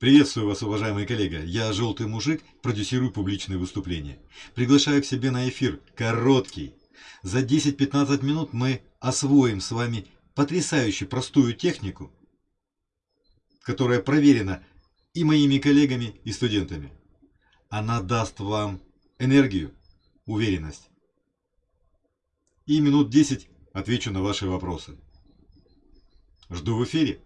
Приветствую вас, уважаемые коллеги. Я Желтый Мужик, продюсирую публичные выступления. Приглашаю к себе на эфир короткий. За 10-15 минут мы освоим с вами потрясающе простую технику, которая проверена и моими коллегами, и студентами. Она даст вам энергию, уверенность. И минут 10 отвечу на ваши вопросы. Жду в эфире.